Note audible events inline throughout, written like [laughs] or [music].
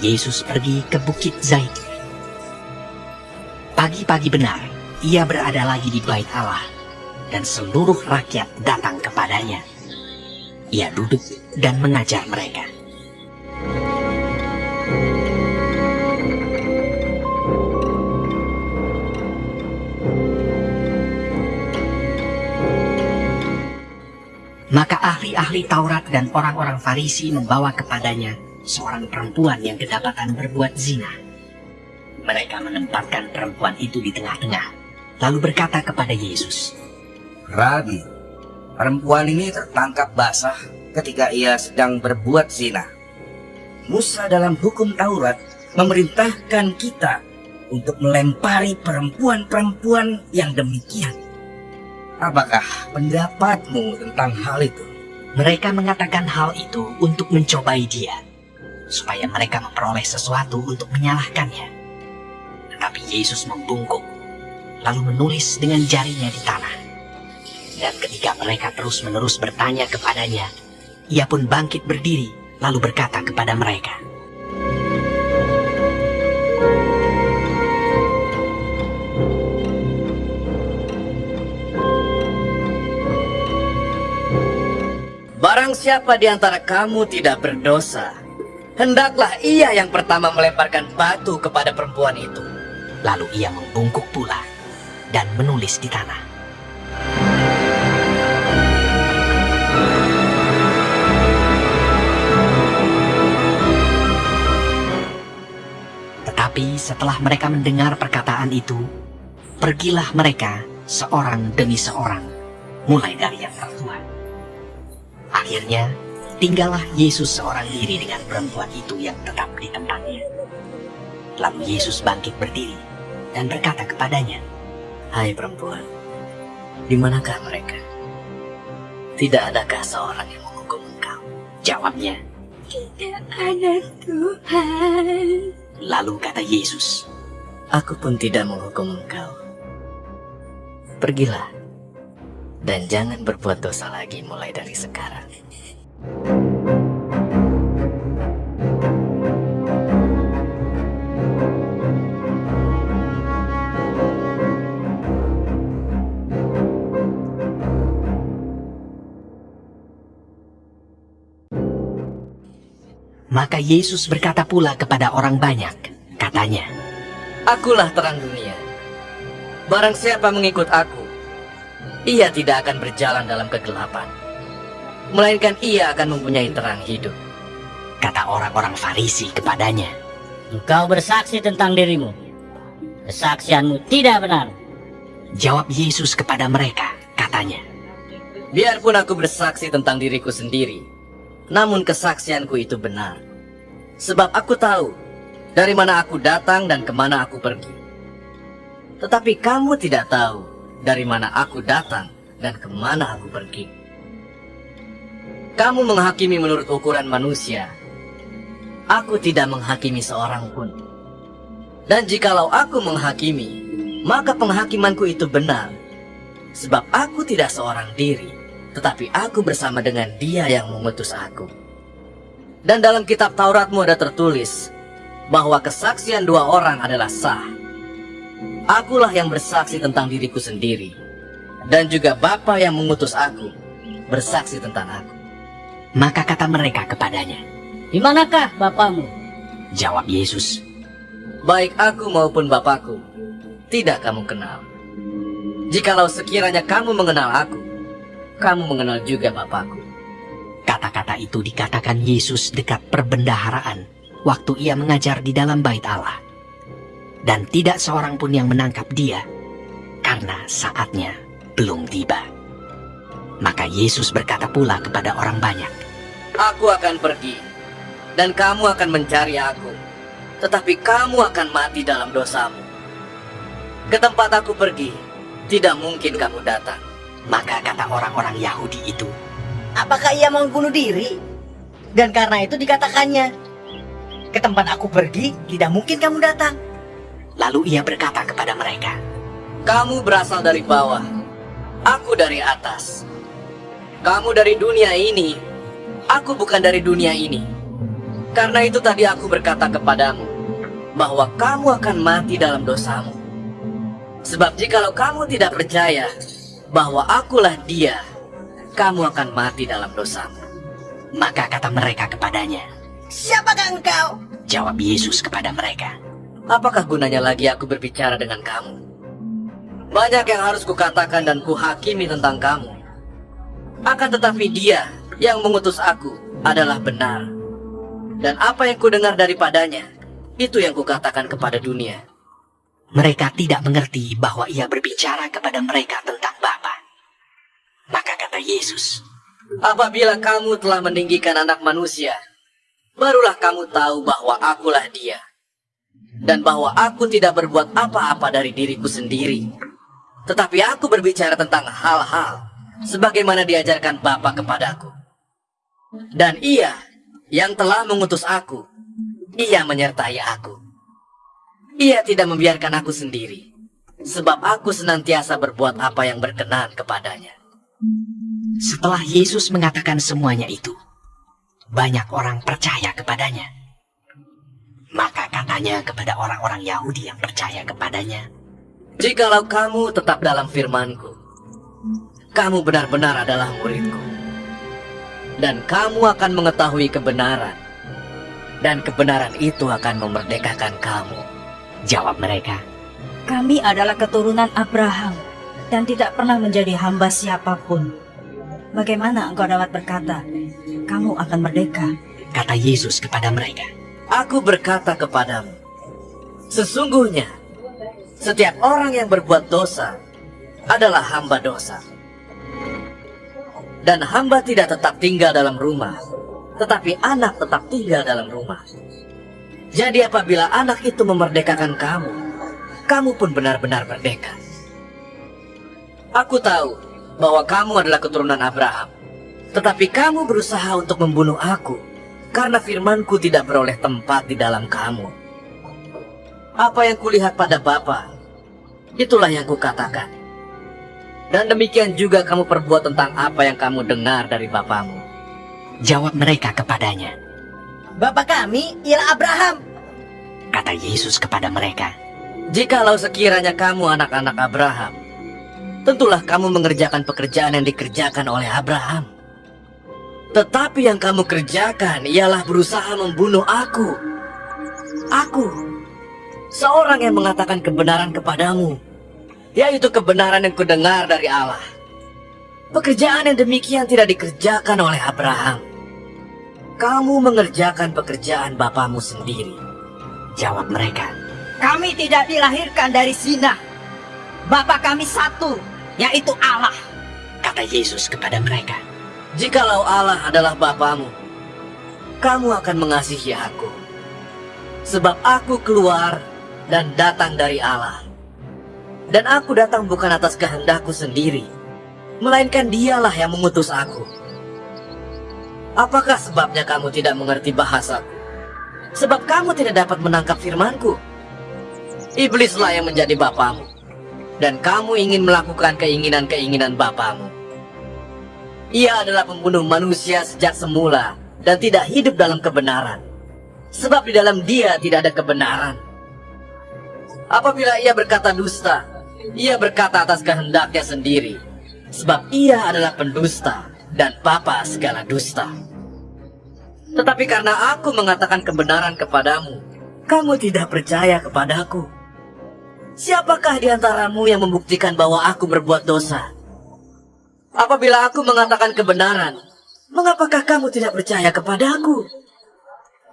Yesus pergi ke Bukit Zaitun. Pagi-pagi benar, ia berada lagi di bait Allah, dan seluruh rakyat datang kepadanya. Ia duduk dan mengajar mereka. Maka ahli-ahli Taurat dan orang-orang Farisi membawa kepadanya seorang perempuan yang kedapatan berbuat zina. Mereka menempatkan perempuan itu di tengah-tengah, lalu berkata kepada Yesus, Rabi, perempuan ini tertangkap basah ketika ia sedang berbuat zina. Musa dalam hukum Taurat memerintahkan kita untuk melempari perempuan-perempuan yang demikian. Apakah pendapatmu tentang hal itu? Mereka mengatakan hal itu untuk mencobai dia, supaya mereka memperoleh sesuatu untuk menyalahkannya. Tetapi Yesus membungkuk, lalu menulis dengan jarinya di tanah. Dan ketika mereka terus-menerus bertanya kepadanya, ia pun bangkit berdiri, lalu berkata kepada mereka, Barang siapa di antara kamu tidak berdosa, hendaklah ia yang pertama melemparkan batu kepada perempuan itu. Lalu ia membungkuk pula dan menulis di tanah. Tetapi setelah mereka mendengar perkataan itu, pergilah mereka seorang demi seorang, mulai dari yang tertua. Akhirnya, tinggallah Yesus seorang diri dengan perempuan itu yang tetap di tempatnya. Lalu Yesus bangkit berdiri dan berkata kepadanya, Hai perempuan, di manakah mereka? Tidak adakah seorang yang menghukum engkau? Jawabnya, Tidak ada Tuhan. lalu kata Yesus, Aku pun tidak menghukum engkau. Pergilah, dan jangan berbuat dosa lagi mulai dari sekarang. Maka Yesus berkata pula kepada orang banyak, katanya, Akulah terang dunia. Barang siapa mengikut aku, ia tidak akan berjalan dalam kegelapan. Melainkan ia akan mempunyai terang hidup. kata orang-orang Farisi kepadanya, Engkau bersaksi tentang dirimu. Kesaksianmu tidak benar. Jawab Yesus kepada mereka, katanya, Biarpun aku bersaksi tentang diriku sendiri, namun kesaksianku itu benar. Sebab aku tahu dari mana aku datang dan ke mana aku pergi. Tetapi kamu tidak tahu dari mana aku datang dan ke mana aku pergi. Kamu menghakimi menurut ukuran manusia. Aku tidak menghakimi seorang pun. Dan jikalau aku menghakimi, maka penghakimanku itu benar. Sebab aku tidak seorang diri, tetapi aku bersama dengan dia yang mengutus aku. Dan dalam kitab Tauratmu ada tertulis bahwa kesaksian dua orang adalah sah. Akulah yang bersaksi tentang diriku sendiri, dan juga Bapa yang mengutus aku bersaksi tentang aku. Maka kata mereka kepadanya, Di manakah Bapamu? Jawab Yesus, Baik aku maupun Bapakku, tidak kamu kenal. Jikalau sekiranya kamu mengenal aku, kamu mengenal juga Bapakku. Kata-kata itu dikatakan Yesus dekat perbendaharaan waktu ia mengajar di dalam bait Allah. Dan tidak seorang pun yang menangkap dia karena saatnya belum tiba. Maka Yesus berkata pula kepada orang banyak, Aku akan pergi, dan kamu akan mencari aku, tetapi kamu akan mati dalam dosamu. Ke tempat aku pergi, tidak mungkin kamu datang. Maka kata orang-orang Yahudi itu, Apakah ia mau bunuh diri? Dan karena itu dikatakannya, ke tempat aku pergi, tidak mungkin kamu datang. lalu ia berkata kepada mereka, Kamu berasal dari bawah, aku dari atas. Kamu dari dunia ini, aku bukan dari dunia ini. Karena itu tadi aku berkata kepadamu bahwa kamu akan mati dalam dosamu. Sebab jikalau kamu tidak percaya bahwa akulah dia, kamu akan mati dalam dosamu. Maka kata mereka kepadanya, Siapakah engkau? jawab Yesus kepada mereka, Apakah gunanya lagi aku berbicara dengan kamu? Banyak yang harus kukatakan dan kuhakimi tentang kamu. Akan tetapi dia yang mengutus aku adalah benar. Dan apa yang kudengar daripadanya, itu yang kukatakan kepada dunia. mereka tidak mengerti bahwa ia berbicara kepada mereka tentang Bapa. Maka kata Yesus, Apabila kamu telah meninggikan anak manusia, barulah kamu tahu bahwa akulah dia. Dan bahwa aku tidak berbuat apa-apa dari diriku sendiri. Tetapi aku berbicara tentang hal-hal sebagaimana diajarkan Bapa kepadaku. Dan ia yang telah mengutus aku, ia menyertai aku. Ia tidak membiarkan aku sendiri, sebab aku senantiasa berbuat apa yang berkenan kepadanya. setelah Yesus mengatakan semuanya itu, banyak orang percaya kepadanya. Maka katanya kepada orang-orang Yahudi yang percaya kepadanya, Jikalau kamu tetap dalam firmanku, kamu benar-benar adalah muridku. Dan kamu akan mengetahui kebenaran. Dan kebenaran itu akan memerdekakan kamu. jawab mereka, Kami adalah keturunan Abraham dan tidak pernah menjadi hamba siapa pun. Bagaimana engkau dapat berkata, kamu akan merdeka? kata Yesus kepada mereka. Aku berkata kepadamu, sesungguhnya setiap orang yang berbuat dosa adalah hamba dosa. Dan hamba tidak tetap tinggal dalam rumah, tetapi anak tetap tinggal dalam rumah. Jadi apabila anak itu memerdekakan kamu, kamu pun benar-benar merdeka. Aku tahu bahwa kamu adalah keturunan Abraham, tetapi kamu berusaha untuk membunuh aku karena firmanku tidak beroleh tempat di dalam kamu. Apa yang kulihat pada Bapa, itulah yang kukatakan. Dan demikian juga kamu perbuat tentang apa yang kamu dengar dari Bapamu. Jawab mereka kepadanya, Bapak kami ialah Abraham. kata Yesus kepada mereka. Jikalau sekiranya kamu anak-anak Abraham, tentulah kamu mengerjakan pekerjaan yang dikerjakan oleh Abraham. Tetapi yang kamu kerjakan ialah berusaha membunuh aku. Aku, seorang yang mengatakan kebenaran kepadamu, yaitu kebenaran yang kudengar dari Allah. Pekerjaan yang demikian tidak dikerjakan oleh Abraham. Kamu mengerjakan pekerjaan bapamu sendiri. Jawab mereka, Kami tidak dilahirkan dari zina. Bapak kami satu, yaitu Allah. kata Yesus kepada mereka. Jikalau Allah adalah Bapamu, kamu akan mengasihi aku. Sebab aku keluar dan datang dari Allah. Dan aku datang bukan atas kehendakku sendiri, melainkan dialah yang mengutus aku. Apakah sebabnya kamu tidak mengerti bahasaku? Sebab kamu tidak dapat menangkap firmanku. Iblislah yang menjadi bapamu. Dan kamu ingin melakukan keinginan-keinginan bapamu. Ia adalah pembunuh manusia sejak semula dan tidak hidup dalam kebenaran. Sebab di dalam dia tidak ada kebenaran. Apabila ia berkata dusta, ia berkata atas kehendaknya sendiri. Sebab ia adalah pendusta dan papa segala dusta. Tetapi karena aku mengatakan kebenaran kepadamu, kamu tidak percaya kepadaku. Siapakah di antaramu yang membuktikan bahwa aku berbuat dosa? Apabila aku mengatakan kebenaran, mengapakah kamu tidak percaya kepadaku?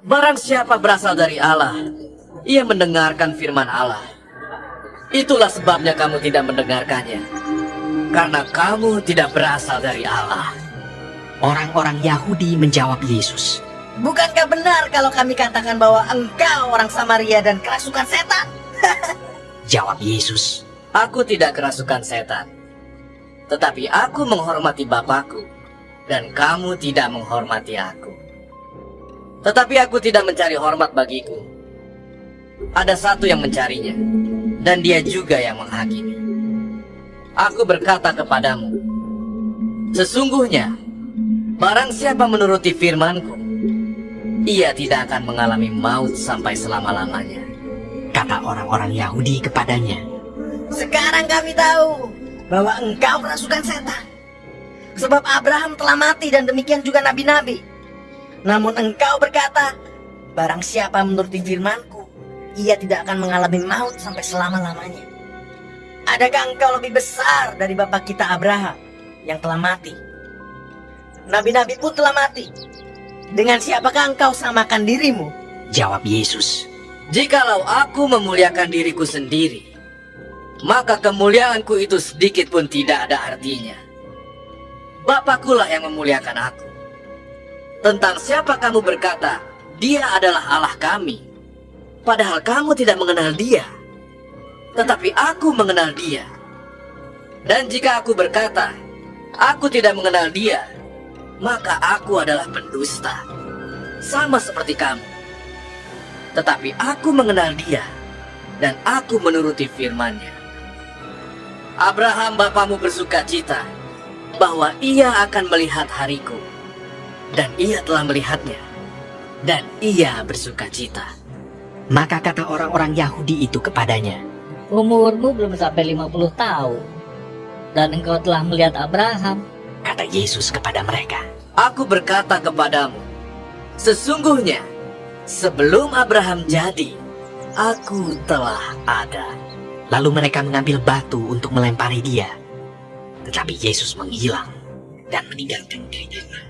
Barang siapa berasal dari Allah, ia mendengarkan firman Allah. Itulah sebabnya kamu tidak mendengarkannya. Karena kamu tidak berasal dari Allah. Orang-orang Yahudi menjawab Yesus, Bukankah benar kalau kami katakan bahwa engkau orang Samaria dan kerasukan setan? [laughs] jawab Yesus, Aku tidak kerasukan setan. Tetapi aku menghormati Bapakku, dan kamu tidak menghormati aku. Tetapi aku tidak mencari hormat bagiku. Ada satu yang mencarinya, dan dia juga yang menghakimi. Aku berkata kepadamu, sesungguhnya, barang siapa menuruti firmanku, ia tidak akan mengalami maut sampai selama-lamanya. Kata orang-orang Yahudi kepadanya, Sekarang kami tahu bahwa engkau kerasukan setan. Sebab Abraham telah mati dan demikian juga nabi-nabi. Namun engkau berkata, barang siapa menuruti firmanku, ia tidak akan mengalami maut sampai selama-lamanya. Adakah engkau lebih besar dari bapak kita Abraham yang telah mati? Nabi-nabi pun telah mati. Dengan siapakah engkau samakan dirimu? Jawab Yesus, Jikalau aku memuliakan diriku sendiri, maka kemuliaanku itu sedikit pun tidak ada artinya. Bapakkulah yang memuliakan aku. Tentang siapa kamu berkata, dia adalah Allah kami. Padahal kamu tidak mengenal dia. Tetapi aku mengenal dia. Dan jika aku berkata, aku tidak mengenal dia, maka aku adalah pendusta. Sama seperti kamu. Tetapi aku mengenal dia, dan aku menuruti firman-Nya. Abraham bapamu bersuka cita bahwa ia akan melihat hariku, dan ia telah melihatnya, dan ia bersuka cita. Maka kata orang-orang Yahudi itu kepadanya, Umurmu belum sampai 50 tahun. Dan engkau telah melihat Abraham. kata Yesus kepada mereka. Aku berkata kepadamu, sesungguhnya sebelum Abraham jadi, aku telah ada. Lalu mereka mengambil batu untuk melempari dia. Tetapi Yesus menghilang dan meninggalkan gerejanya.